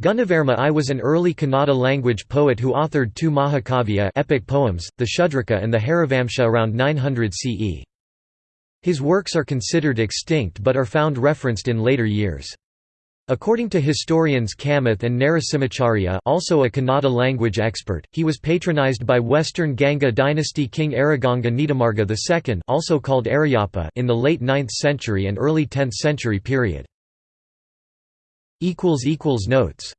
Gunavarma I was an early Kannada language poet who authored two Mahakavya epic poems, the Shudraka and the Harivamsha around 900 CE. His works are considered extinct but are found referenced in later years. According to historians Kamath and Narasimhacharya also a Kannada language expert, he was patronized by Western Ganga dynasty king Ereganga Nitimarga II also called Ereyappa in the late 9th century and early 10th century period. Notes